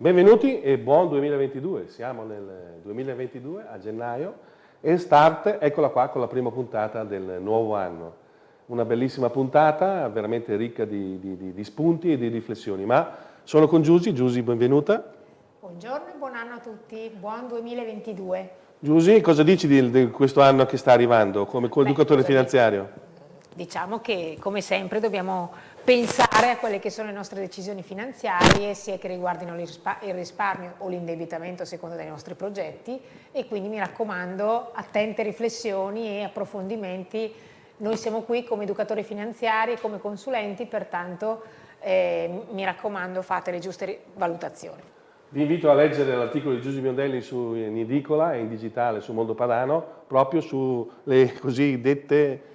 Benvenuti e buon 2022, siamo nel 2022 a gennaio e Start, eccola qua con la prima puntata del nuovo anno. Una bellissima puntata, veramente ricca di, di, di spunti e di riflessioni, ma sono con Giusy, Giusy benvenuta. Buongiorno e buon anno a tutti, buon 2022. Giusy, cosa dici di, di questo anno che sta arrivando come coeducatore finanziario? Diciamo che come sempre dobbiamo pensare a quelle che sono le nostre decisioni finanziarie, sia che riguardino il risparmio o l'indebitamento a seconda dei nostri progetti e quindi mi raccomando attente riflessioni e approfondimenti. Noi siamo qui come educatori finanziari come consulenti, pertanto eh, mi raccomando fate le giuste valutazioni. Vi invito a leggere l'articolo di Giuseppe Biondelli su in edicola e in digitale su Mondo Padano, proprio sulle cosiddette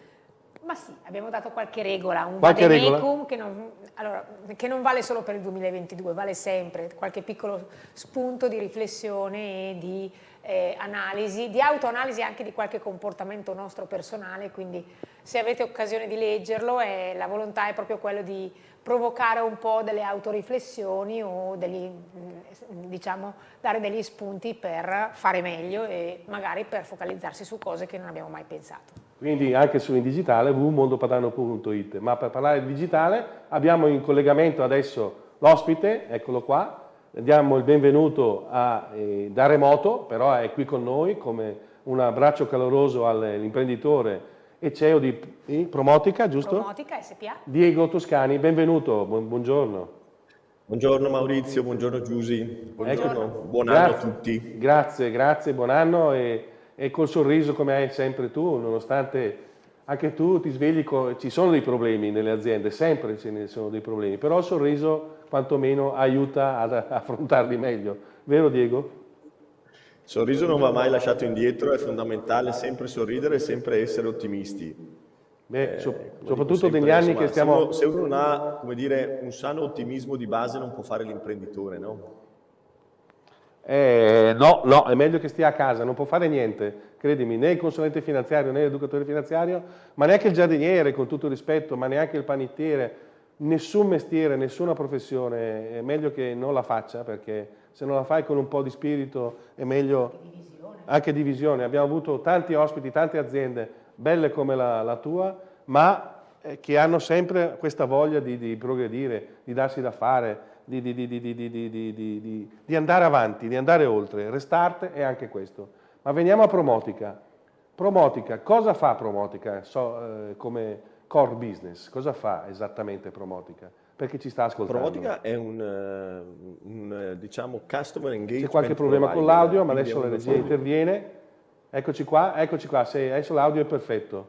ma sì, abbiamo dato qualche regola, un qualche vademecum che non, allora, che non vale solo per il 2022, vale sempre, qualche piccolo spunto di riflessione e di eh, analisi, di autoanalisi anche di qualche comportamento nostro personale, quindi se avete occasione di leggerlo eh, la volontà è proprio quella di provocare un po' delle autoriflessioni o degli, mm, diciamo, dare degli spunti per fare meglio e magari per focalizzarsi su cose che non abbiamo mai pensato quindi anche su in digitale www.mondopadano.it. Ma per parlare di digitale abbiamo in collegamento adesso l'ospite, eccolo qua, diamo il benvenuto a, eh, da remoto, però è qui con noi come un abbraccio caloroso all'imprenditore e CEO di eh, Promotica, giusto? Promotica SPA. Diego Toscani, benvenuto, bu buongiorno. Buongiorno Maurizio, buongiorno Giusy, buongiorno, ecco. buon anno grazie, a tutti. Grazie, grazie, buon anno e e col sorriso come hai sempre tu, nonostante anche tu ti svegli, con, ci sono dei problemi nelle aziende, sempre ce ne sono dei problemi, però il sorriso quantomeno aiuta ad affrontarli meglio, vero Diego? Il sorriso non va mai lasciato indietro, è fondamentale sempre sorridere e sempre essere ottimisti. Beh, eh, so, soprattutto negli anni insomma, che stiamo... Se uno, se uno non ha, come dire, un sano ottimismo di base non può fare l'imprenditore, no? Eh, no, no, è meglio che stia a casa, non può fare niente, credimi, né il consulente finanziario né l'educatore finanziario, ma neanche il giardiniere, con tutto il rispetto, ma neanche il panettiere, nessun mestiere, nessuna professione, è meglio che non la faccia, perché se non la fai con un po' di spirito è meglio anche divisione. Abbiamo avuto tanti ospiti, tante aziende, belle come la, la tua, ma eh, che hanno sempre questa voglia di, di progredire, di darsi da fare, di, di, di, andare avanti, di andare oltre. Restart è anche questo. Ma veniamo a Promotica. Promotica, cosa fa Promotica so, eh, come core business? Cosa fa esattamente Promotica? Perché ci sta ascoltando. Promotica è un, uh, un diciamo, customer engagement C'è qualche problema con l'audio, ma adesso la regia interviene. Eccoci qua, eccoci qua, Se, adesso l'audio è perfetto.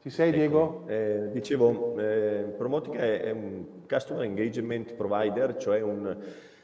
Ci sei ecco, Diego? Eh, dicevo, eh, Promotica è, è, un Customer Engagement Provider, cioè un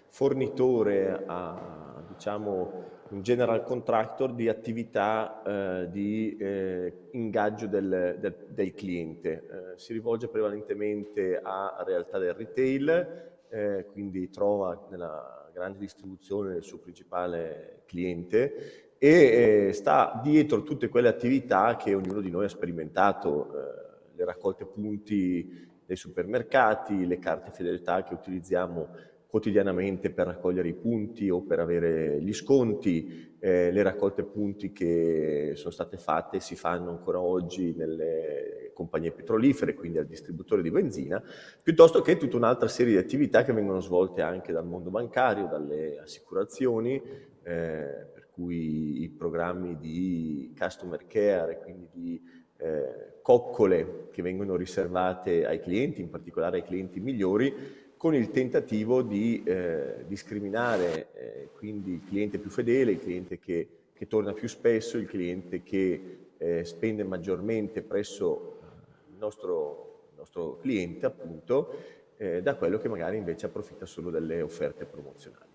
fornitore a, diciamo, un general contractor di attività eh, di eh, ingaggio del, del, del cliente. Eh, si rivolge prevalentemente a realtà del retail, eh, quindi trova nella grande distribuzione il suo principale cliente e eh, sta dietro tutte quelle attività che ognuno di noi ha sperimentato, eh, le raccolte punti dei supermercati, le carte fedeltà che utilizziamo quotidianamente per raccogliere i punti o per avere gli sconti, eh, le raccolte punti che sono state fatte e si fanno ancora oggi nelle compagnie petrolifere, quindi al distributore di benzina, piuttosto che tutta un'altra serie di attività che vengono svolte anche dal mondo bancario, dalle assicurazioni, eh, cui i programmi di customer care, quindi di eh, coccole che vengono riservate ai clienti, in particolare ai clienti migliori, con il tentativo di eh, discriminare eh, quindi il cliente più fedele, il cliente che, che torna più spesso, il cliente che eh, spende maggiormente presso il nostro, il nostro cliente, appunto, eh, da quello che magari invece approfitta solo delle offerte promozionali.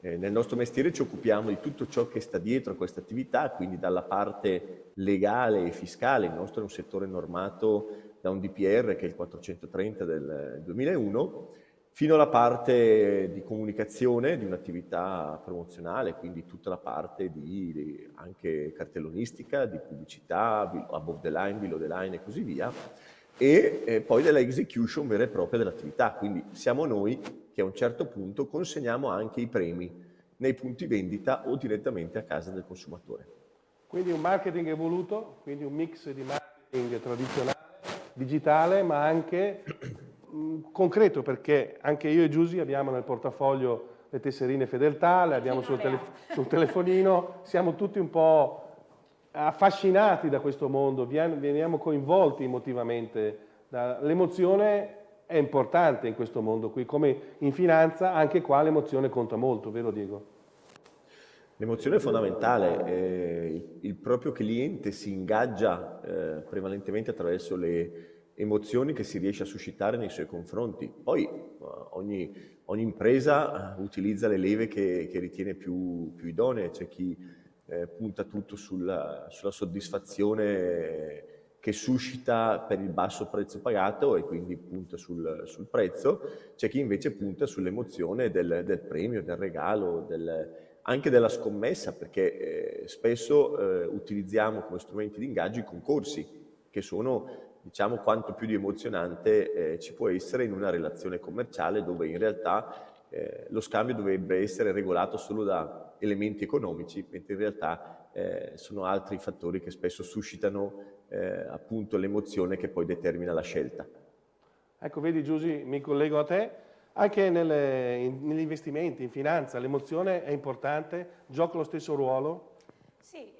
Eh, nel nostro mestiere ci occupiamo di tutto ciò che sta dietro a questa attività, quindi dalla parte legale e fiscale, il nostro è un settore normato da un DPR che è il 430 del 2001, fino alla parte di comunicazione di un'attività promozionale, quindi tutta la parte di, di, anche cartellonistica, di pubblicità, above the line, below the line e così via, e eh, poi della execution vera e propria dell'attività, quindi siamo noi che a un certo punto consegniamo anche i premi nei punti vendita o direttamente a casa del consumatore. Quindi un marketing evoluto, quindi un mix di marketing tradizionale, digitale, ma anche mh, concreto, perché anche io e Giusy abbiamo nel portafoglio le tesserine fedeltà, le abbiamo sul, tele sul telefonino, siamo tutti un po' affascinati da questo mondo, veniamo coinvolti emotivamente. L'emozione è importante in questo mondo qui, come in finanza, anche qua l'emozione conta molto, vero Diego? L'emozione è fondamentale, eh, il, proprio cliente si ingaggia eh, prevalentemente attraverso le emozioni che si riesce a suscitare nei suoi confronti. Poi eh, ogni, ogni impresa eh, utilizza le leve che, che ritiene più, più idonee, c'è chi eh, punta tutto sulla, sulla, soddisfazione che suscita per il basso prezzo pagato e quindi punta sul, sul prezzo, c'è chi invece punta sull'emozione del, del, premio, del regalo, del, anche della scommessa, perché eh, spesso eh, utilizziamo come strumenti di ingaggio i concorsi, che sono diciamo quanto più di emozionante eh, ci può essere in una relazione commerciale dove in realtà eh, lo scambio dovrebbe essere regolato solo da elementi economici, mentre in realtà eh, sono altri fattori che spesso suscitano eh, appunto l'emozione che poi determina la scelta. Ecco, vedi Giusy, mi collego a te, anche nelle, in, negli investimenti, in finanza, l'emozione è importante, gioca lo stesso ruolo? Sì,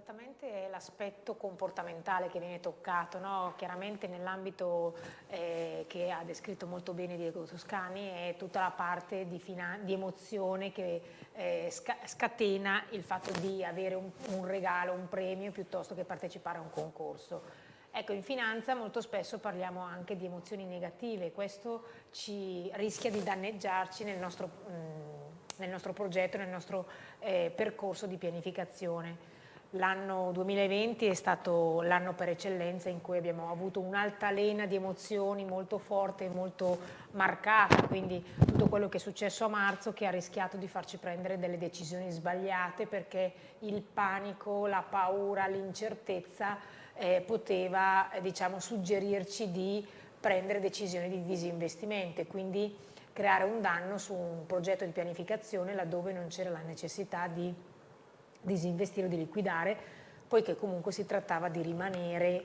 esattamente l'aspetto comportamentale che viene toccato, no? chiaramente nell'ambito eh, che ha descritto molto bene Diego Toscani è tutta la parte di, di emozione che eh, sca scatena il fatto di avere un, un regalo, un premio piuttosto che partecipare a un concorso. Ecco, in finanza molto spesso parliamo anche di emozioni negative, questo ci rischia di danneggiarci nel nostro, mh, nel nostro progetto, nel nostro eh, percorso di pianificazione. L'anno 2020 è stato l'anno per eccellenza in cui abbiamo avuto un'altalena di emozioni molto forte e molto marcata, quindi tutto quello che è successo a marzo che ha rischiato di farci prendere delle decisioni sbagliate perché il panico, la paura, l'incertezza eh, poteva eh, diciamo, suggerirci di prendere decisioni di disinvestimento e quindi creare un danno su un progetto di pianificazione laddove non c'era la necessità di disinvestire o di liquidare, poiché comunque si trattava di rimanere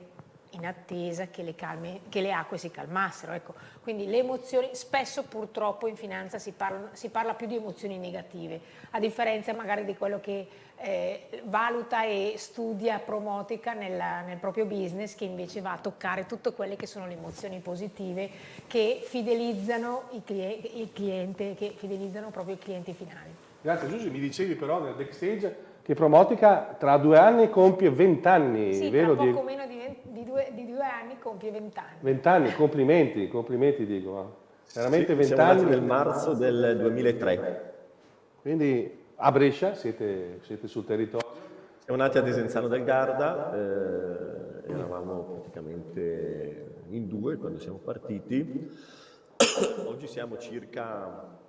in attesa che le, calme, che le acque si calmassero. Ecco. Quindi le emozioni, spesso purtroppo in finanza si parla, si parla, più di emozioni negative, a differenza magari di quello che eh, valuta e studia Promotica nella, nel proprio business, che invece va a toccare tutte quelle che sono le emozioni positive che fidelizzano il cliente, il cliente che fidelizzano proprio i clienti finali. Grazie Giusy, mi dicevi però nel backstage che Promotica tra due anni compie 20 anni, sì, vero tra poco meno di, di, due, di, due, anni compie 20 anni. 20 anni, complimenti, complimenti dico. Veramente sì, 20 anni. nel marzo del 2003. Quindi a Brescia siete, siete sul territorio? Siamo nati a Desenzano del Garda, eh, eravamo praticamente in due quando siamo partiti. Oggi siamo circa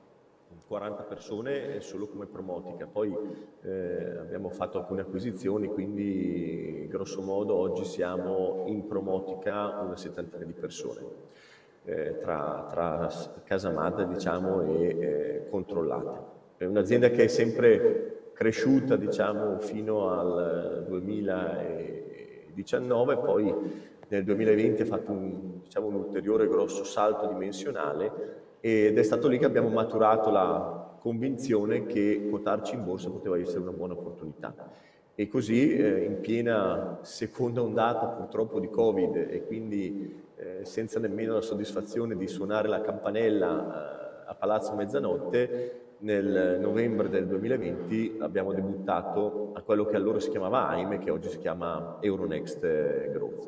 40 persone solo come promotica, poi eh, abbiamo fatto alcune acquisizioni, quindi grosso modo oggi siamo in promotica una settantina di persone, eh, tra, tra, casa madre diciamo, e eh, controllate. È un'azienda che è sempre cresciuta diciamo, fino al 2019, poi nel 2020 ha fatto un, diciamo, un ulteriore grosso salto dimensionale ed è stato lì che abbiamo maturato la convinzione che quotarci in borsa poteva essere una buona opportunità. E così eh, in piena seconda ondata purtroppo di Covid e quindi eh, senza nemmeno la soddisfazione di suonare la campanella eh, a Palazzo Mezzanotte, nel novembre del 2020 abbiamo debuttato a quello che allora si chiamava AIME, che oggi si chiama Euronext eh, Growth.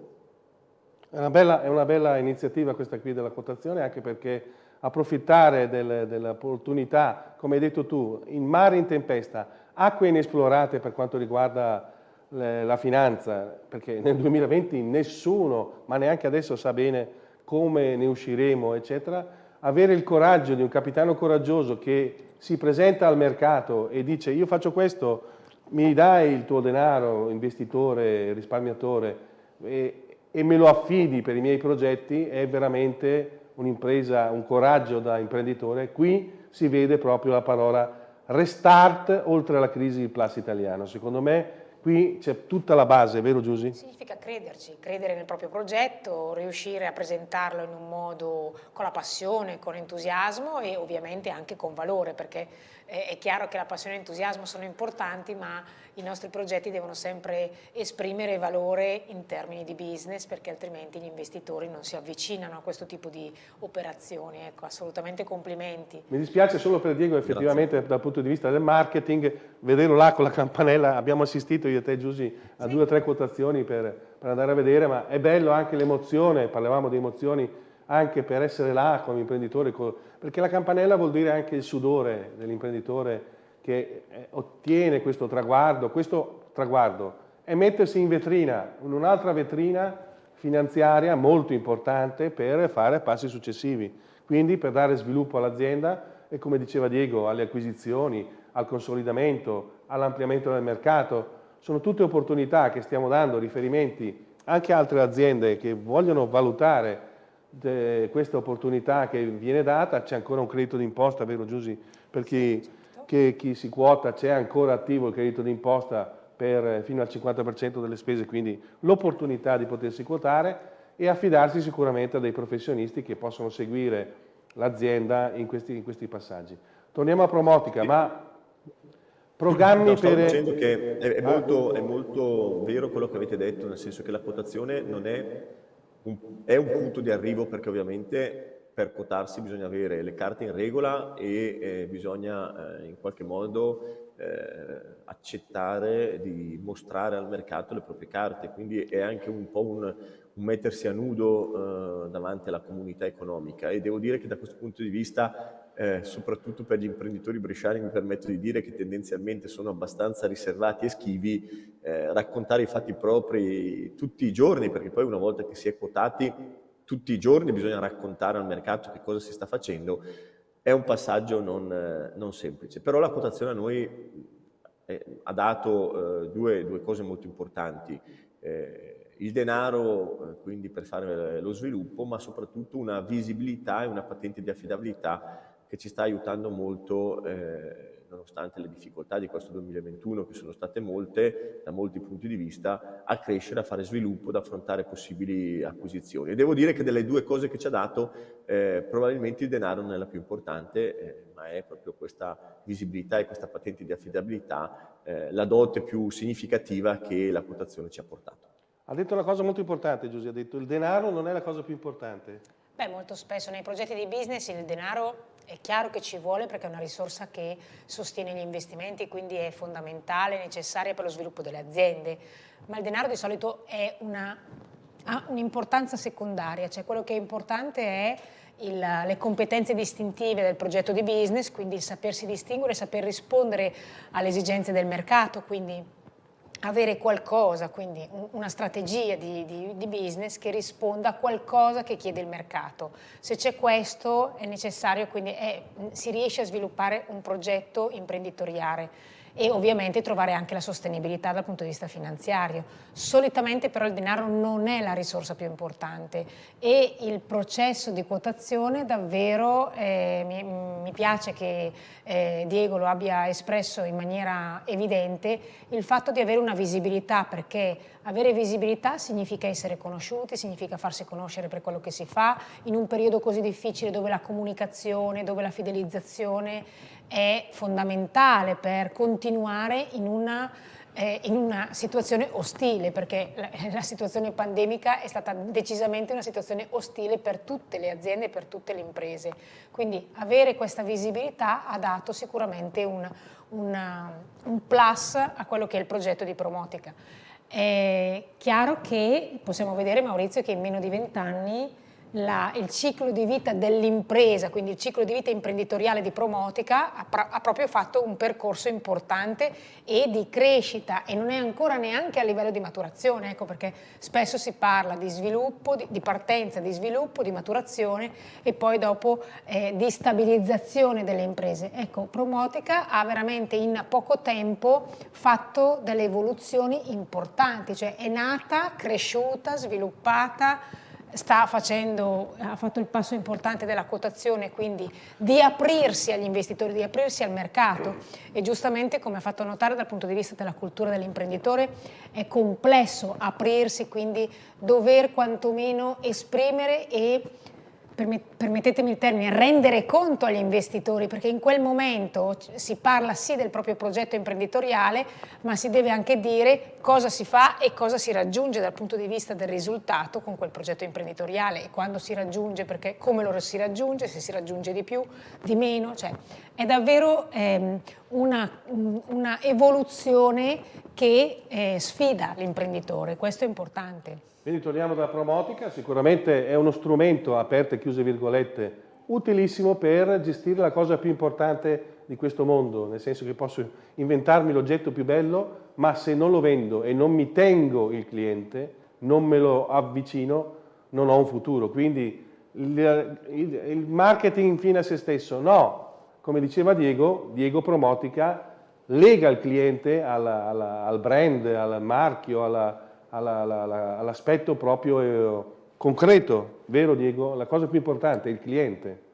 È una bella, è una bella iniziativa questa qui della quotazione, anche perché approfittare del, dell'opportunità, come hai detto tu, in mare in tempesta, acque inesplorate per quanto riguarda le, la finanza, perché nel 2020 nessuno, ma neanche adesso sa bene come ne usciremo, eccetera, avere il coraggio di un capitano coraggioso che si presenta al mercato e dice io faccio questo, mi dai il tuo denaro, investitore, risparmiatore, e, e me lo affidi per i miei progetti, è veramente un'impresa, un coraggio da imprenditore, qui si vede proprio la parola restart oltre alla crisi del plus italiano. Secondo me qui c'è tutta la base, vero Giusy? Significa crederci, credere nel proprio progetto, riuscire a presentarlo in un modo con la passione, con entusiasmo e ovviamente anche con valore, perché è chiaro che la passione e l'entusiasmo sono importanti, ma i nostri progetti devono sempre esprimere valore in termini di business, perché altrimenti gli investitori non si avvicinano a questo tipo di operazioni. Ecco, assolutamente complimenti. Mi dispiace solo per Diego, effettivamente Grazie. dal punto di vista del marketing, vederlo là con la campanella, abbiamo assistito io e te Giusy a sì. due o tre quotazioni per, per andare a vedere, ma è bello anche l'emozione, parlavamo di emozioni, anche per essere là come imprenditore, perché la campanella vuol dire anche il sudore dell'imprenditore che eh, ottiene questo traguardo, questo traguardo è mettersi in vetrina, in un'altra vetrina finanziaria molto importante per fare passi successivi, quindi per dare sviluppo all'azienda e come diceva Diego alle acquisizioni, al consolidamento, all'ampliamento del mercato, sono tutte opportunità che stiamo dando riferimenti anche a altre aziende che vogliono valutare questa opportunità che viene data, c'è ancora un credito d'imposta, vero Giusy? Per chi, che, chi si quota c'è ancora attivo il credito d'imposta fino al 50% delle spese, quindi l'opportunità di potersi quotare e affidarsi sicuramente a dei professionisti che possono seguire l'azienda in questi, in questi passaggi. Torniamo a Promotica, ma programmi no, per... dicendo che è, è, molto, è molto vero quello che avete detto, nel senso che la quotazione non è un, è un punto di arrivo perché ovviamente per quotarsi bisogna avere le carte in regola e eh, bisogna eh, in qualche modo eh, accettare di mostrare al mercato le proprie carte, quindi è anche un po' un, un mettersi a nudo eh, davanti alla comunità economica. E devo dire che da questo punto di vista eh, soprattutto per gli imprenditori bresciani mi permetto di dire che tendenzialmente sono abbastanza riservati e schivi, eh, raccontare i fatti propri tutti i giorni, perché poi una volta che si è quotati, tutti i giorni bisogna raccontare al mercato che cosa si sta facendo, è un passaggio non, eh, non semplice. Però la quotazione a noi eh, ha dato eh, due, due, cose molto importanti. Eh, il denaro quindi per fare lo sviluppo, ma soprattutto una visibilità e una patente di affidabilità che ci sta aiutando molto, eh, nonostante le difficoltà di questo 2021, che sono state molte, da molti punti di vista, a crescere, a fare sviluppo, ad affrontare possibili acquisizioni. E devo dire che delle due cose che ci ha dato, eh, probabilmente il denaro non è la più importante, eh, ma è proprio questa visibilità e questa patente di affidabilità eh, la dote più significativa che la quotazione ci ha portato. Ha detto una cosa molto importante Giuseppe, ha detto il denaro non è la cosa più importante. Beh, molto spesso nei progetti di business il denaro è chiaro che ci vuole perché è una risorsa che sostiene gli investimenti, quindi è fondamentale, necessaria per lo sviluppo delle aziende, ma il denaro di solito una, ha un'importanza secondaria, cioè quello che è importante è il, le competenze distintive del progetto di business, quindi il sapersi distinguere, saper rispondere alle esigenze del mercato, quindi avere qualcosa, quindi una strategia di, di, di, business che risponda a qualcosa che chiede il mercato. Se c'è questo è necessario, quindi è, si riesce a sviluppare un progetto imprenditoriale e ovviamente trovare anche la sostenibilità dal punto di vista finanziario. Solitamente però il denaro non è la risorsa più importante e il processo di quotazione davvero, eh, mi, mi, piace che eh, Diego lo abbia espresso in maniera evidente, il fatto di avere una visibilità perché avere visibilità significa essere conosciuti, significa farsi conoscere per quello che si fa in un periodo così difficile dove la comunicazione, dove la fidelizzazione è fondamentale per continuare in una, eh, in una situazione ostile, perché la, la, situazione pandemica è stata decisamente una situazione ostile per tutte le aziende e per tutte le imprese. Quindi avere questa visibilità ha dato sicuramente un, una, un plus a quello che è il progetto di Promotica. È chiaro che possiamo vedere Maurizio che in meno di vent'anni la, il ciclo di vita dell'impresa, quindi il ciclo di vita imprenditoriale di Promotica, ha, ha, proprio fatto un percorso importante e di crescita e non è ancora neanche a livello di maturazione, ecco perché spesso si parla di sviluppo, di, di partenza, di sviluppo, di maturazione e poi dopo eh, di stabilizzazione delle imprese. Ecco, Promotica ha veramente in poco tempo fatto delle evoluzioni importanti, cioè è nata, cresciuta, sviluppata, sta facendo, ha fatto il passo importante della quotazione, quindi di aprirsi agli investitori, di aprirsi al mercato. E giustamente come ha fatto notare dal punto di vista della cultura dell'imprenditore è complesso aprirsi, quindi dover quantomeno esprimere e permettetemi il termine, rendere conto agli investitori, perché in quel momento si parla sì del proprio progetto imprenditoriale, ma si deve anche dire cosa si fa e cosa si raggiunge dal punto di vista del risultato con quel progetto imprenditoriale. E quando si raggiunge, perché come lo si raggiunge, se si raggiunge di più, di meno, cioè è davvero ehm, una, una, evoluzione che eh, sfida l'imprenditore, questo è importante. Quindi torniamo dalla promotica, sicuramente è uno strumento, aperte e chiuse virgolette, utilissimo per gestire la cosa più importante di questo mondo, nel senso che posso inventarmi l'oggetto più bello, ma se non lo vendo e non mi tengo il cliente, non me lo avvicino, non ho un futuro. Quindi il, il, il marketing fine a se stesso, no, come diceva Diego, Diego Promotica lega il cliente alla, alla, al brand, al marchio, alla, all'aspetto proprio eh, concreto, vero Diego? La cosa più importante è il cliente.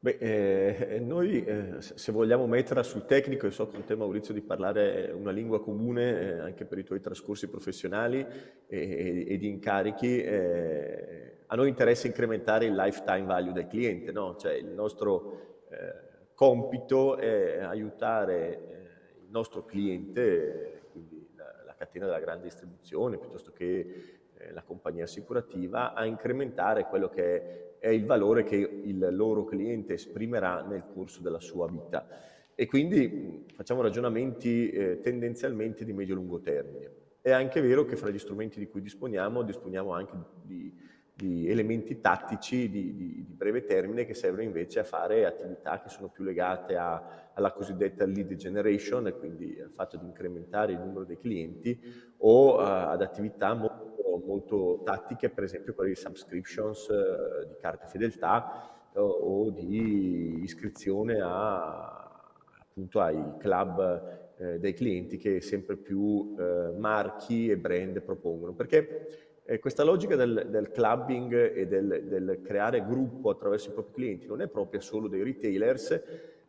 Beh, eh, noi eh, se vogliamo metterla sul tecnico, e so con te Maurizio di parlare una lingua comune eh, anche per i tuoi trascorsi professionali e, e, e di incarichi, eh, a noi interessa incrementare il lifetime value del cliente, no? cioè il nostro compito è aiutare il nostro cliente catena della grande distribuzione piuttosto che eh, la compagnia assicurativa a incrementare quello che è, il valore che il loro cliente esprimerà nel corso della sua vita. E quindi facciamo ragionamenti eh, tendenzialmente di medio-lungo termine. È anche vero che fra gli strumenti di cui disponiamo, disponiamo anche di, di elementi tattici di, di, di, breve termine che servono invece a fare attività che sono più legate a, alla cosiddetta lead generation, quindi al fatto di incrementare il numero dei clienti, o uh, ad attività molto, molto, tattiche, per esempio quelle di subscriptions uh, di carte fedeltà uh, o di iscrizione a, appunto ai club eh, dei clienti che sempre più eh, marchi e brand propongono. Perché eh, questa logica del, del clubbing e del, del, creare gruppo attraverso i propri clienti non è propria solo dei retailers,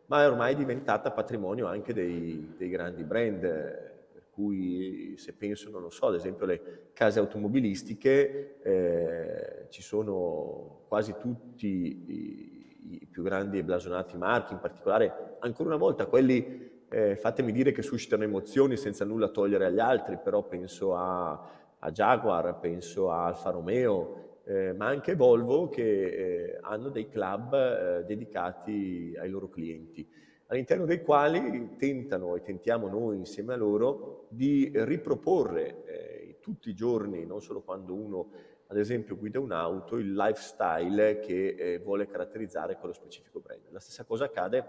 ma è ormai diventata patrimonio anche dei, dei grandi brand, per cui se penso, non lo so, ad esempio alle case automobilistiche, eh, ci sono quasi tutti i, i, più grandi e blasonati marchi, in particolare ancora una volta quelli, eh, fatemi dire che suscitano emozioni senza nulla togliere agli altri, però penso a a Jaguar, penso a Alfa Romeo, eh, ma anche Volvo che eh, hanno dei club eh, dedicati ai loro clienti, all'interno dei quali tentano e tentiamo noi insieme a loro di riproporre eh, tutti i giorni, non solo quando uno ad esempio guida un'auto, il lifestyle che eh, vuole caratterizzare quello specifico brand. La stessa cosa accade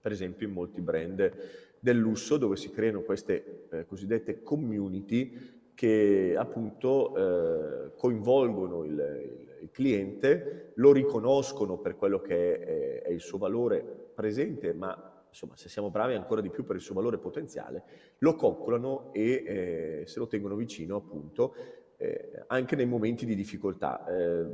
per esempio in molti brand del lusso dove si creano queste eh, cosiddette community che appunto eh, coinvolgono il, il, cliente, lo riconoscono per quello che è, è, il suo valore presente, ma insomma se siamo bravi ancora di più per il suo valore potenziale, lo coccolano e eh, se lo tengono vicino appunto eh, anche nei momenti di difficoltà. Eh,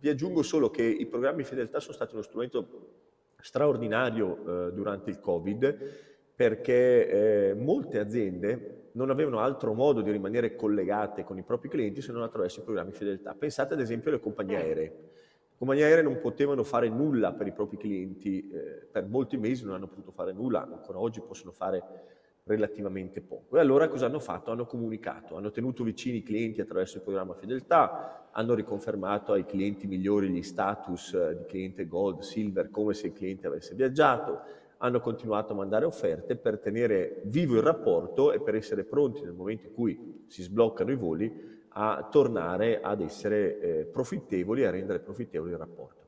vi aggiungo solo che i programmi fedeltà sono stati uno strumento straordinario eh, durante il Covid perché eh, molte aziende non avevano altro modo di rimanere collegate con i propri clienti se non attraverso i programmi fedeltà. Pensate ad esempio alle compagnie eh. aeree. Le compagnie aeree non potevano fare nulla per i propri clienti, eh, per molti mesi non hanno potuto fare nulla, ancora oggi possono fare relativamente poco. E allora cosa hanno fatto? Hanno comunicato, hanno tenuto vicini i clienti attraverso il programma fedeltà, hanno riconfermato ai clienti migliori gli status eh, di cliente gold, silver, come se il cliente avesse viaggiato, hanno continuato a mandare offerte per tenere vivo il rapporto e per essere pronti nel momento in cui si sbloccano i voli a tornare ad essere eh, profittevoli a rendere profittevole il rapporto.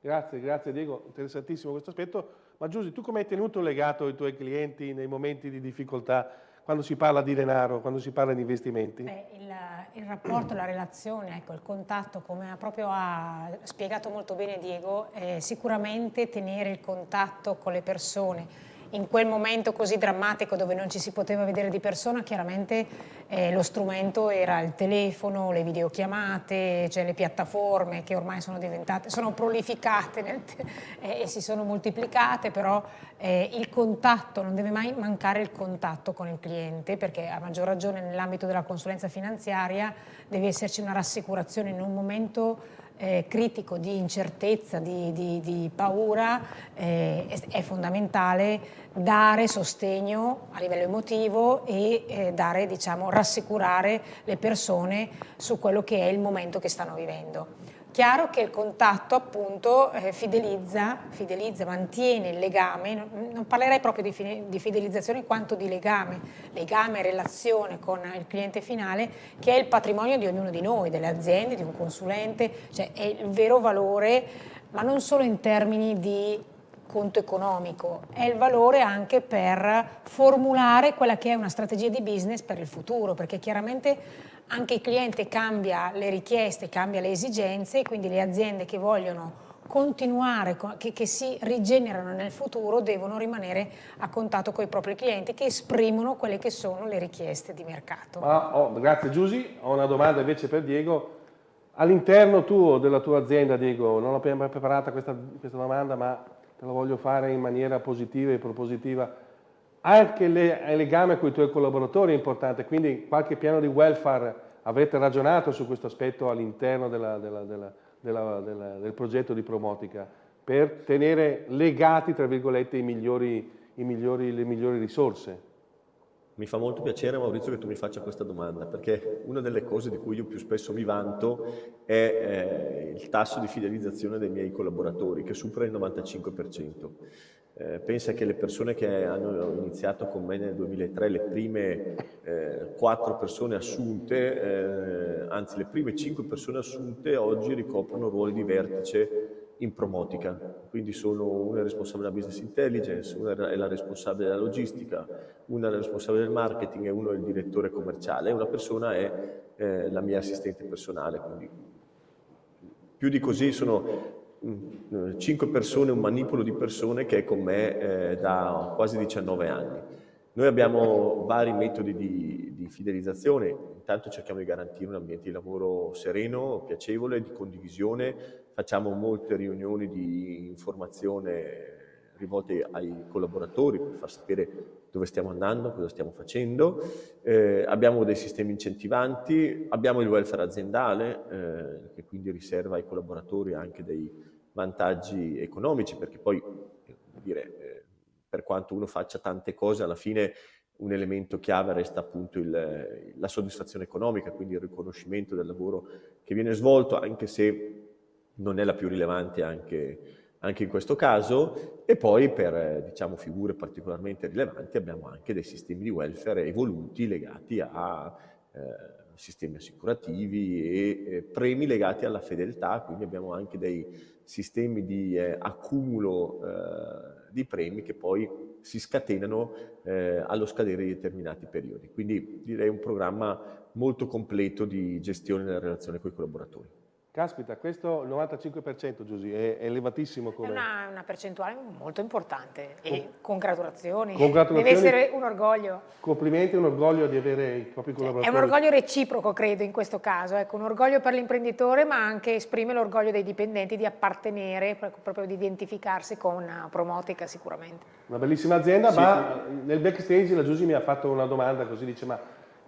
Grazie, grazie Diego, interessantissimo questo aspetto. Ma Giusy, tu come hai tenuto legato i tuoi clienti nei momenti di difficoltà? Quando si parla di denaro, quando si parla di investimenti? Beh, il, il, rapporto, la relazione, ecco, il contatto, come proprio ha spiegato molto bene Diego, è sicuramente tenere il contatto con le persone in quel momento così drammatico dove non ci si poteva vedere di persona, chiaramente eh, lo strumento era il telefono, le videochiamate, cioè le piattaforme che ormai sono diventate, sono prolificate eh, e si sono moltiplicate, però eh, il contatto, non deve mai mancare il contatto con il cliente, perché a maggior ragione nell'ambito della consulenza finanziaria deve esserci una rassicurazione in un momento eh, critico di incertezza, di, di, di paura, eh, è, fondamentale dare sostegno a livello emotivo e eh, dare, diciamo, rassicurare le persone su quello che è il momento che stanno vivendo. Chiaro che il contatto appunto eh, fidelizza, fidelizza, mantiene il legame, non, parlerei proprio di, di, fidelizzazione quanto di legame, legame, relazione con il cliente finale che è il patrimonio di ognuno di noi, delle aziende, di un consulente, cioè è il vero valore, ma non solo in termini di conto economico, è il valore anche per formulare quella che è una strategia di business per il futuro, perché chiaramente anche il cliente cambia le richieste, cambia le esigenze quindi le aziende che vogliono continuare, che, che, si rigenerano nel futuro, devono rimanere a contatto con i propri clienti che esprimono quelle che sono le richieste di mercato. Ah, oh, grazie Giusy, ho una domanda invece per Diego. All'interno tuo, della tua azienda, Diego, non l'ho preparata questa, questa domanda, ma te la voglio fare in maniera positiva e propositiva anche il legame con i tuoi collaboratori è importante, quindi qualche piano di welfare avrete ragionato su questo aspetto all'interno del progetto di Promotica per tenere legati, tra virgolette, i migliori, i migliori, le migliori risorse. Mi fa molto piacere Maurizio che tu mi faccia questa domanda perché una delle cose di cui io più spesso mi vanto è eh, il tasso di fidelizzazione dei miei collaboratori che supera il 95%. Eh, pensa che le persone che hanno iniziato con me nel 2003, le prime eh, quattro persone assunte, eh, anzi le prime cinque persone assunte oggi ricoprono ruoli di vertice in promotica, quindi sono una responsabile della business intelligence, una è la responsabile della logistica, una è la responsabile del marketing e uno è il direttore commerciale una persona è eh, la mia assistente personale. Quindi più di così sono 5 persone, un manipolo di persone che è con me eh, da quasi 19 anni. Noi abbiamo vari metodi di, di, fidelizzazione, intanto cerchiamo di garantire un ambiente di lavoro sereno, piacevole, di condivisione, facciamo molte riunioni di informazione rivolte ai collaboratori per far sapere dove stiamo andando, cosa stiamo facendo, eh, abbiamo dei sistemi incentivanti, abbiamo il welfare aziendale eh, che quindi riserva ai collaboratori anche dei vantaggi economici, perché poi, dire, eh, per quanto uno faccia tante cose, alla fine un elemento chiave resta appunto il, la soddisfazione economica, quindi il riconoscimento del lavoro che viene svolto, anche se non è la più rilevante anche, anche in questo caso, e poi per diciamo, figure particolarmente rilevanti abbiamo anche dei sistemi di welfare evoluti legati a eh, sistemi assicurativi e eh, premi legati alla fedeltà, quindi abbiamo anche dei sistemi di eh, accumulo eh, di premi che poi si scatenano eh, allo scadere di determinati periodi. Quindi direi un programma molto completo di gestione della relazione con i collaboratori. Caspita, questo 95% Giusy, è elevatissimo come... È una, una percentuale molto importante e con, congratulazioni. congratulazioni. Deve essere un orgoglio. Complimenti, un orgoglio di avere i propri collaboratori. È un orgoglio reciproco, credo, in questo caso. Ecco, un orgoglio per l'imprenditore, ma anche esprime l'orgoglio dei dipendenti di appartenere, proprio di identificarsi con Promotica sicuramente. Una bellissima azienda, sì. ma nel backstage la Giusy mi ha fatto una domanda così, dice ma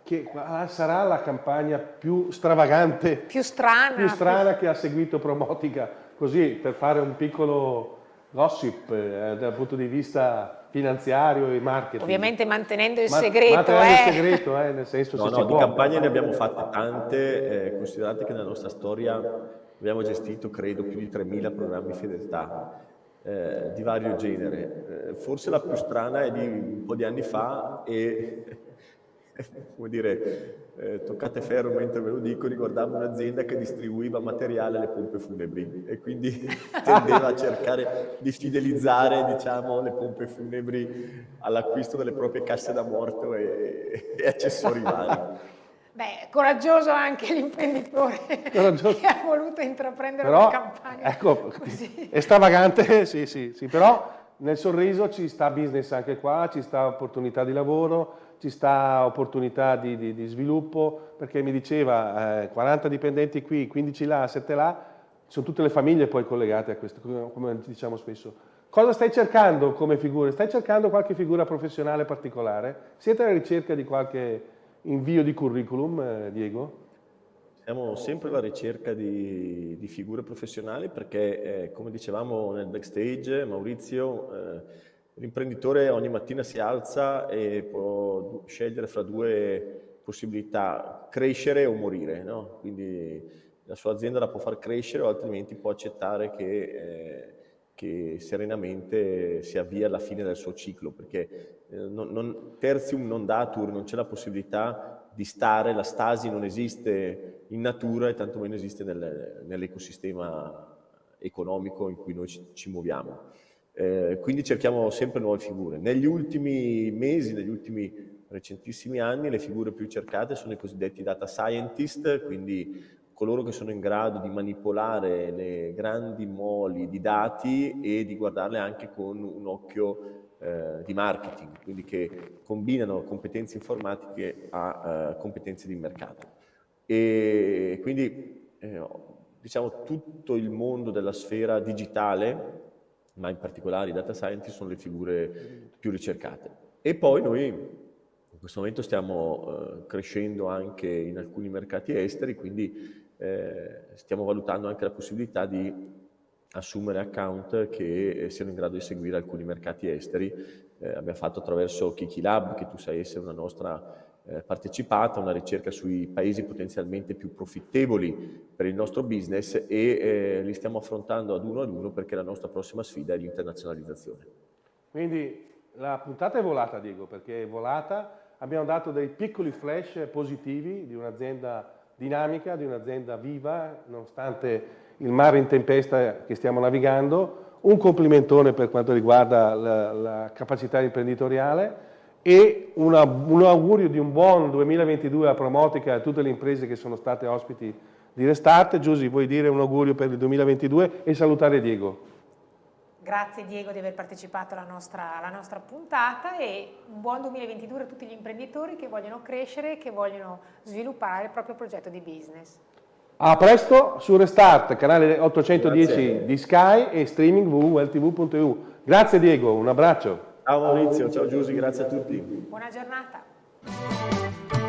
che sarà la campagna più stravagante, più strana, più strana che ha seguito Promotica, così per fare un piccolo gossip eh, dal punto di vista finanziario e marketing. Ovviamente mantenendo il segreto. mantenendo eh. il segreto, eh, nel senso no, no, di campagne ne abbiamo fatte tante, eh, considerate che nella nostra storia abbiamo gestito, credo, più di 3.000 programmi fedeltà. Eh, di vario genere. Eh, forse la più strana è di un po' di anni fa e come dire, eh, toccate ferro mentre ve lo dico, riguardava un'azienda che distribuiva materiale alle pompe funebri e quindi tendeva a cercare di fidelizzare diciamo, le pompe funebri all'acquisto delle proprie casse da morto e, e accessori vari. Beh, coraggioso anche l'imprenditore che ha voluto intraprendere però, una campagna ecco, così. È stravagante, sì, sì, sì, però nel sorriso ci sta business anche qua, ci sta opportunità di lavoro, ci sta opportunità di, di, di sviluppo, perché mi diceva eh, 40 dipendenti qui, 15 là, 7 là, sono tutte le famiglie poi collegate a questo, come diciamo spesso. Cosa stai cercando come figure? Stai cercando qualche figura professionale particolare? Siete alla ricerca di qualche invio di curriculum, eh, Diego? Siamo sempre alla ricerca di, di figure professionali perché, eh, come dicevamo nel backstage, Maurizio, eh, l'imprenditore ogni mattina si alza e può scegliere fra due possibilità, crescere o morire. No? Quindi la sua azienda la può far crescere o altrimenti può accettare che, eh, che serenamente si avvia alla fine del suo ciclo, perché eh, non, non, tertium non datur, non c'è la possibilità di stare, la stasi non esiste in natura e tantomeno esiste nel, nell'ecosistema economico in cui noi ci, ci muoviamo. Eh, quindi cerchiamo sempre nuove figure. Negli ultimi mesi, negli ultimi recentissimi anni, le figure più cercate sono i cosiddetti data scientist, quindi coloro che sono in grado di manipolare le grandi moli di dati e di guardarle anche con un occhio eh, di marketing, quindi che combinano competenze informatiche a eh, competenze di mercato. E quindi eh, diciamo tutto il mondo della sfera digitale, ma in particolare i data scientist, sono le figure più ricercate. E poi noi in questo momento stiamo eh, crescendo anche in alcuni mercati esteri, quindi eh, stiamo valutando anche la possibilità di assumere account che eh, siano in grado di seguire alcuni mercati esteri. Eh, abbiamo fatto attraverso Kiki Lab, che tu sai essere una nostra eh, una ricerca sui paesi potenzialmente più profittevoli per il nostro business e eh, li stiamo affrontando ad uno ad uno perché la nostra prossima sfida è l'internazionalizzazione. Quindi la puntata è volata, Diego, perché è volata. Abbiamo dato dei piccoli flash positivi di un'azienda dinamica di un'azienda viva, nonostante il mare in tempesta che stiamo navigando, un complimentone per quanto riguarda la, la capacità imprenditoriale e una, un augurio di un buon 2022 a Promotica e a tutte le imprese che sono state ospiti di Restart. Giusy, vuoi dire un augurio per il 2022 e salutare Diego? Grazie Diego di aver partecipato alla nostra, alla nostra, puntata e un buon 2022 a tutti gli imprenditori che vogliono crescere, che vogliono sviluppare il proprio progetto di business. A presto su Restart, canale 810 Grazie. di Sky e streaming www.ltv.eu. Grazie Diego, un abbraccio. Ciao Maurizio, ciao Giusy, grazie a tutti. Buona giornata.